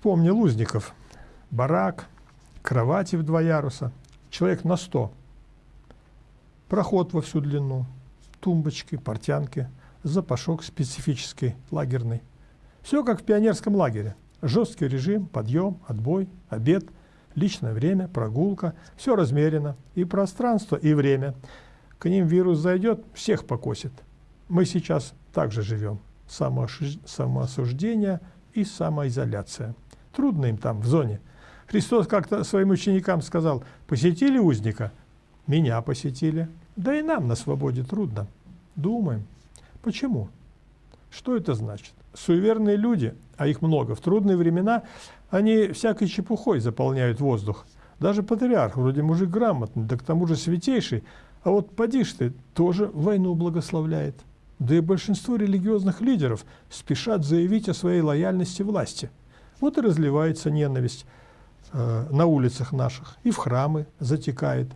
Вспомнил узников. Барак, кровати в два яруса, человек на сто. Проход во всю длину, тумбочки, портянки, запашок специфический, лагерный. Все как в пионерском лагере. Жесткий режим, подъем, отбой, обед, личное время, прогулка. Все размерено. И пространство, и время. К ним вирус зайдет, всех покосит. Мы сейчас также живем. Самоосуждение и самоизоляция. Трудно им там, в зоне. Христос как-то своим ученикам сказал, посетили узника? Меня посетили. Да и нам на свободе трудно. Думаем. Почему? Что это значит? Суеверные люди, а их много, в трудные времена они всякой чепухой заполняют воздух. Даже патриарх, вроде мужик грамотный, да к тому же святейший, а вот поди ты, тоже войну благословляет. Да и большинство религиозных лидеров спешат заявить о своей лояльности власти. Вот и разливается ненависть э, на улицах наших, и в храмы затекает.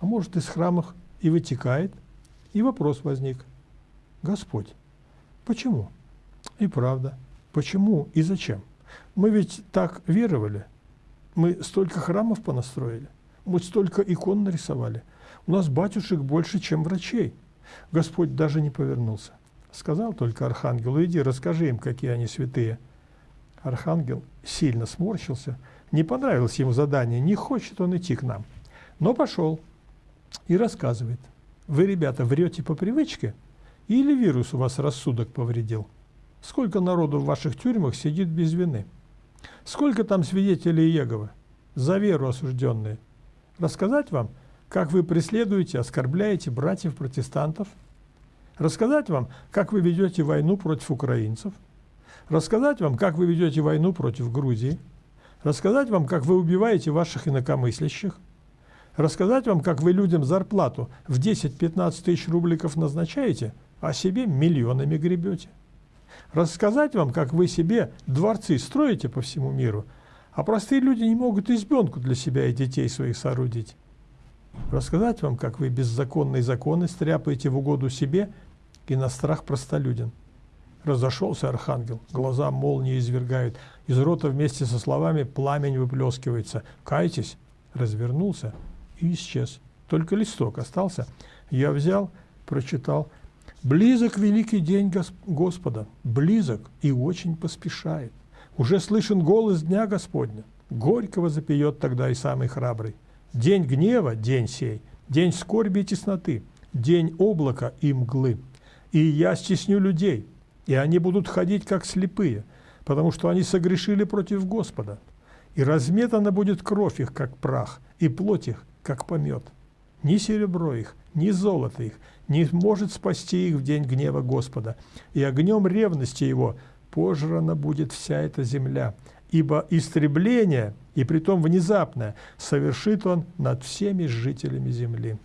А может, из храмов и вытекает. И вопрос возник. Господь, почему? И правда, почему и зачем? Мы ведь так веровали. Мы столько храмов понастроили. Мы столько икон нарисовали. У нас батюшек больше, чем врачей. Господь даже не повернулся. Сказал только архангелу, иди, расскажи им, какие они святые. Архангел сильно сморщился. Не понравилось ему задание, не хочет он идти к нам. Но пошел и рассказывает. Вы, ребята, врете по привычке или вирус у вас рассудок повредил? Сколько народу в ваших тюрьмах сидит без вины? Сколько там свидетелей Иеговы? За веру осужденные. Рассказать вам, как вы преследуете, оскорбляете братьев-протестантов? Рассказать вам, как вы ведете войну против украинцев? Рассказать вам, как вы ведете войну против Грузии? Рассказать вам, как вы убиваете ваших инакомыслящих? Рассказать вам, как вы людям зарплату в 10-15 тысяч рубликов назначаете, а себе миллионами гребете? Рассказать вам, как вы себе дворцы строите по всему миру, а простые люди не могут избенку для себя и детей своих соорудить? Рассказать вам, как вы беззаконные законы стряпаете в угоду себе и на страх простолюдин? Разошелся архангел, глаза молнии извергают, из рота вместе со словами пламень выплескивается. «Кайтесь!» Развернулся и исчез. Только листок остался. Я взял, прочитал. «Близок великий день Господа, близок и очень поспешает. Уже слышен голос Дня Господня. Горького запьет тогда и самый храбрый. День гнева – день сей, день скорби и тесноты, день облака и мглы. И я стесню людей, и они будут ходить как слепые, потому что они согрешили против Господа. И разметана будет кровь их, как прах, и плоть их, как помет. Ни серебро их, ни золото их не может спасти их в день гнева Господа, и огнем ревности его пожрана будет вся эта земля, ибо истребление, и притом внезапное, совершит он над всеми жителями земли.